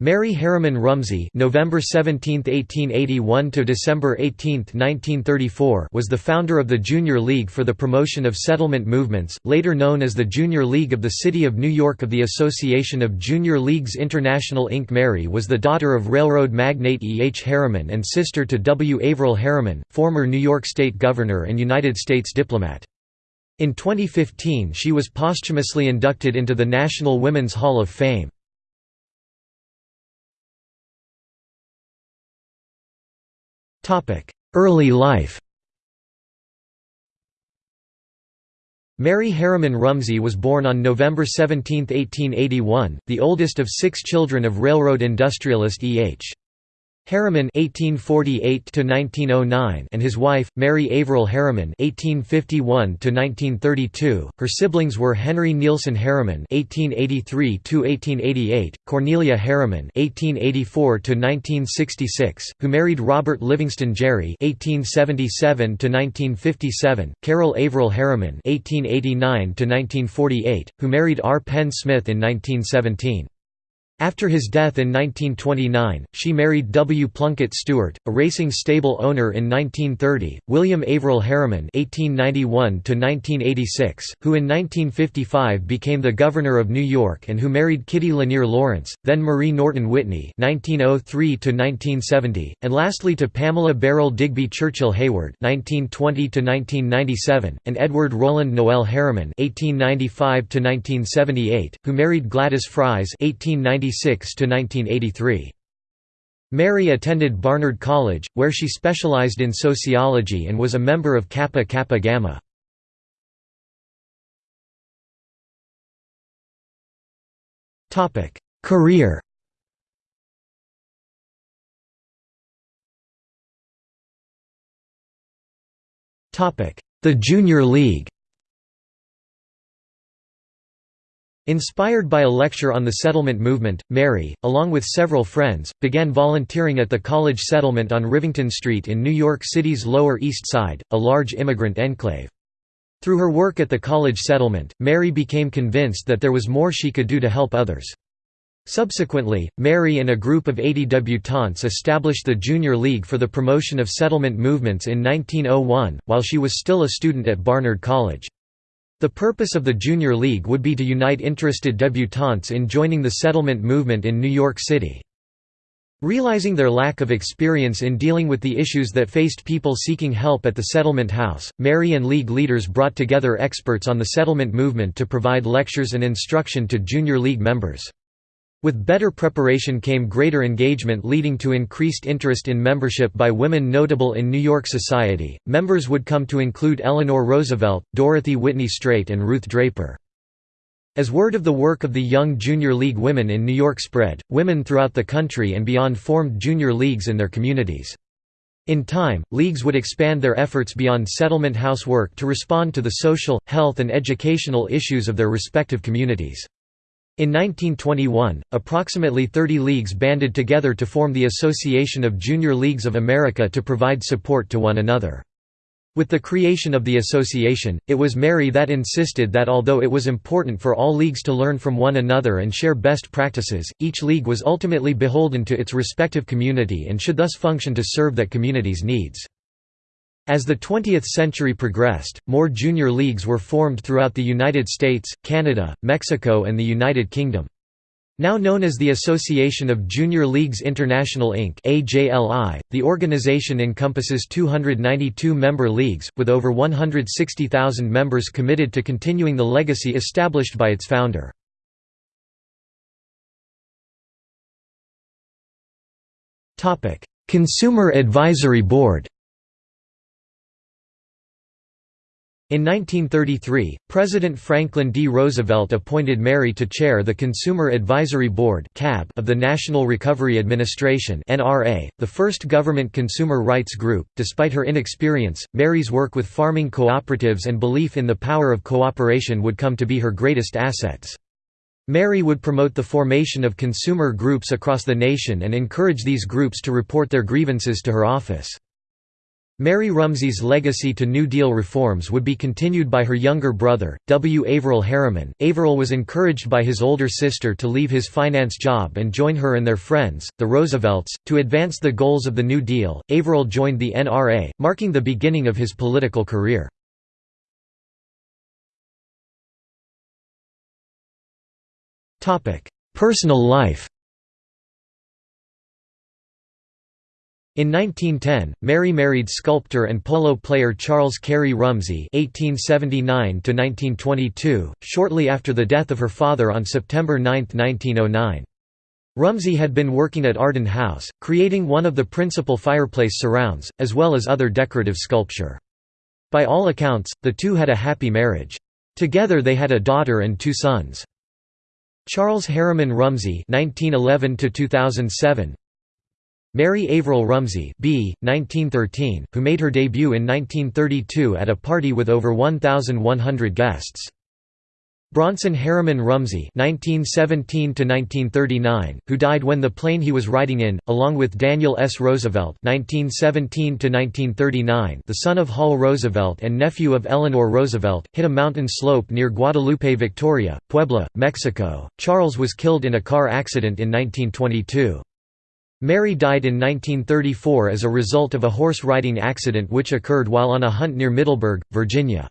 Mary Harriman Rumsey (November 17, 1881 to December 18, 1934) was the founder of the Junior League for the Promotion of Settlement Movements, later known as the Junior League of the City of New York of the Association of Junior Leagues International Inc. Mary was the daughter of railroad magnate E. H. Harriman and sister to W. Averell Harriman, former New York State Governor and United States diplomat. In 2015 she was posthumously inducted into the National Women's Hall of Fame. Early life Mary Harriman Rumsey was born on November 17, 1881, the oldest of six children of railroad industrialist E. H. Harriman (1848–1909) and his wife Mary Averell Harriman (1851–1932). Her siblings were Henry Neilson Harriman (1883–1888), Cornelia Harriman (1884–1966), who married Robert Livingston Gerry (1877–1957), Carol Averell Harriman (1889–1948), who married R. Penn Smith in 1917. After his death in 1929, she married W. Plunkett Stewart, a racing stable owner in 1930, William Averell Harriman (1891–1986), who in 1955 became the governor of New York and who married Kitty Lanier Lawrence, then Marie Norton Whitney (1903–1970), and lastly to Pamela Beryl Digby Churchill Hayward (1920–1997), and Edward Roland Noel Harriman (1895–1978), who married Gladys Fries (1890 1986–1983. Mary attended Barnard College, where she specialized in sociology and was a member of Kappa Kappa Gamma. Career The Junior League Inspired by a lecture on the settlement movement, Mary, along with several friends, began volunteering at the college settlement on Rivington Street in New York City's Lower East Side, a large immigrant enclave. Through her work at the college settlement, Mary became convinced that there was more she could do to help others. Subsequently, Mary and a group of 80 debutantes established the Junior League for the Promotion of Settlement Movements in 1901, while she was still a student at Barnard College. The purpose of the Junior League would be to unite interested debutantes in joining the settlement movement in New York City. Realizing their lack of experience in dealing with the issues that faced people seeking help at the settlement house, Mary and League leaders brought together experts on the settlement movement to provide lectures and instruction to Junior League members. With better preparation came greater engagement leading to increased interest in membership by women notable in New York society. Members would come to include Eleanor Roosevelt, Dorothy Whitney Straight, and Ruth Draper. As word of the work of the Young Junior League women in New York spread, women throughout the country and beyond formed junior leagues in their communities. In time, leagues would expand their efforts beyond settlement house work to respond to the social, health and educational issues of their respective communities. In 1921, approximately 30 leagues banded together to form the Association of Junior Leagues of America to provide support to one another. With the creation of the association, it was Mary that insisted that although it was important for all leagues to learn from one another and share best practices, each league was ultimately beholden to its respective community and should thus function to serve that community's needs. As the 20th century progressed, more junior leagues were formed throughout the United States, Canada, Mexico and the United Kingdom. Now known as the Association of Junior Leagues International Inc. The organization encompasses 292 member leagues, with over 160,000 members committed to continuing the legacy established by its founder. Consumer Advisory Board In 1933, President Franklin D. Roosevelt appointed Mary to chair the Consumer Advisory Board of the National Recovery Administration the first government consumer rights group. Despite her inexperience, Mary's work with farming cooperatives and belief in the power of cooperation would come to be her greatest assets. Mary would promote the formation of consumer groups across the nation and encourage these groups to report their grievances to her office. Mary Rumsey's legacy to New Deal reforms would be continued by her younger brother, W. Averell Harriman. Averell was encouraged by his older sister to leave his finance job and join her and their friends, the Roosevelts, to advance the goals of the New Deal. Averell joined the NRA, marking the beginning of his political career. Personal life In 1910, Mary married sculptor and polo player Charles Cary Rumsey (1879–1922), shortly after the death of her father on September 9, 1909. Rumsey had been working at Arden House, creating one of the principal fireplace surrounds, as well as other decorative sculpture. By all accounts, the two had a happy marriage. Together they had a daughter and two sons. Charles Harriman Rumsey (1911–2007), Mary Averell Rumsey B. 1913, who made her debut in 1932 at a party with over 1,100 guests. Bronson Harriman Rumsey (1917–1939), who died when the plane he was riding in, along with Daniel S. Roosevelt (1917–1939), the son of Hall Roosevelt and nephew of Eleanor Roosevelt, hit a mountain slope near Guadalupe Victoria, Puebla, Mexico. Charles was killed in a car accident in 1922. Mary died in 1934 as a result of a horse riding accident which occurred while on a hunt near Middleburg, Virginia.